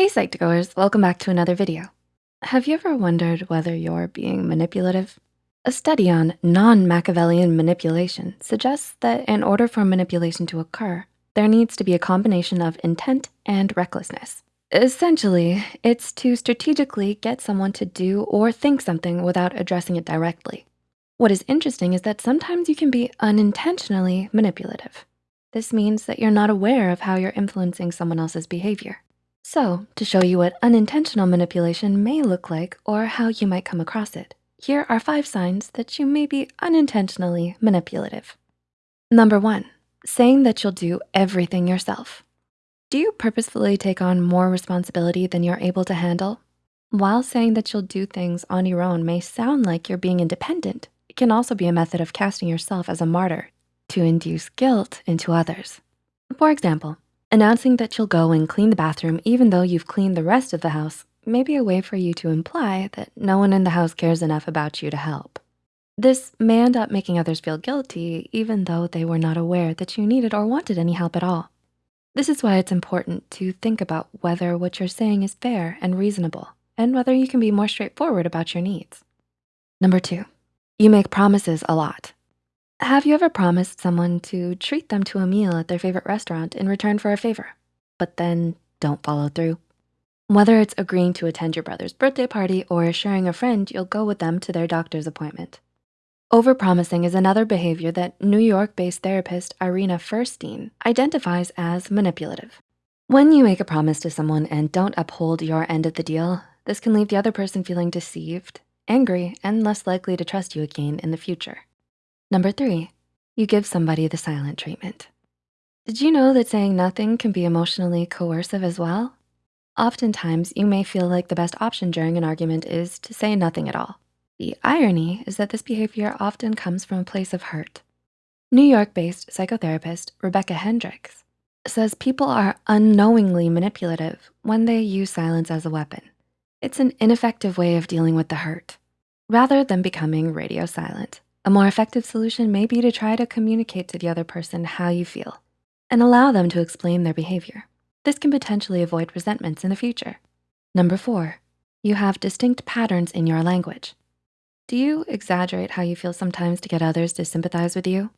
Hey Psych2Goers, welcome back to another video. Have you ever wondered whether you're being manipulative? A study on non-Machiavellian manipulation suggests that in order for manipulation to occur, there needs to be a combination of intent and recklessness. Essentially, it's to strategically get someone to do or think something without addressing it directly. What is interesting is that sometimes you can be unintentionally manipulative. This means that you're not aware of how you're influencing someone else's behavior. So to show you what unintentional manipulation may look like or how you might come across it, here are five signs that you may be unintentionally manipulative. Number one, saying that you'll do everything yourself. Do you purposefully take on more responsibility than you're able to handle? While saying that you'll do things on your own may sound like you're being independent, it can also be a method of casting yourself as a martyr to induce guilt into others. For example, announcing that you'll go and clean the bathroom even though you've cleaned the rest of the house may be a way for you to imply that no one in the house cares enough about you to help. This may end up making others feel guilty even though they were not aware that you needed or wanted any help at all. This is why it's important to think about whether what you're saying is fair and reasonable and whether you can be more straightforward about your needs. Number two, you make promises a lot. Have you ever promised someone to treat them to a meal at their favorite restaurant in return for a favor, but then don't follow through? Whether it's agreeing to attend your brother's birthday party or assuring a friend you'll go with them to their doctor's appointment. Overpromising is another behavior that New York-based therapist Irina Firstein identifies as manipulative. When you make a promise to someone and don't uphold your end of the deal, this can leave the other person feeling deceived, angry, and less likely to trust you again in the future. Number three, you give somebody the silent treatment. Did you know that saying nothing can be emotionally coercive as well? Oftentimes, you may feel like the best option during an argument is to say nothing at all. The irony is that this behavior often comes from a place of hurt. New York-based psychotherapist Rebecca Hendrix says people are unknowingly manipulative when they use silence as a weapon. It's an ineffective way of dealing with the hurt. Rather than becoming radio silent, a more effective solution may be to try to communicate to the other person how you feel and allow them to explain their behavior. This can potentially avoid resentments in the future. Number four, you have distinct patterns in your language. Do you exaggerate how you feel sometimes to get others to sympathize with you?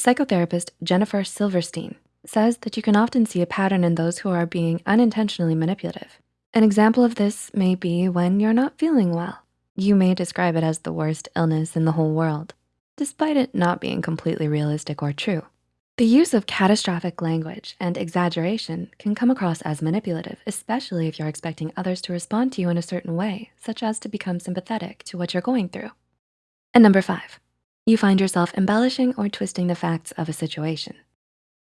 Psychotherapist Jennifer Silvershein says that you can often see a pattern in those who are being unintentionally manipulative. An example of this may be when you're not feeling well. You may describe it as the worst illness in the whole world, despite it not being completely realistic or true. The use of catastrophic language and exaggeration can come across as manipulative, especially if you're expecting others to respond to you in a certain way, such as to become sympathetic to what you're going through. And number five, you find yourself embellishing or twisting the facts of a situation.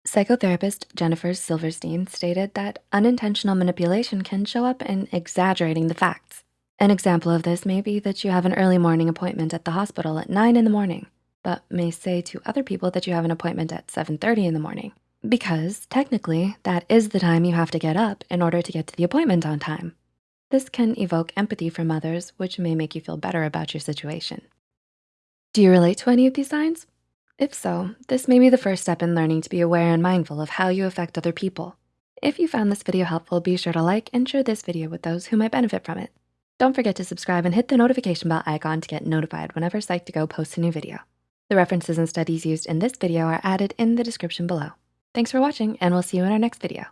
Psychotherapist Jennifer Silvershein stated that unintentional manipulation can show up in exaggerating the facts. An example of this may be that you have an early morning appointment at the hospital at nine in the morning but may say to other people that you have an appointment at 7.30 in the morning because technically that is the time you have to get up in order to get to the appointment on time. This can evoke empathy from others, which may make you feel better about your situation. Do you relate to any of these signs? If so, this may be the first step in learning to be aware and mindful of how you affect other people. If you found this video helpful, be sure to like and share this video with those who might benefit from it. Don't forget to subscribe and hit the notification bell icon to get notified whenever Psych2Go posts a new video. The references and studies used in this video are added in the description below. Thanks for watching and we'll see you in our next video.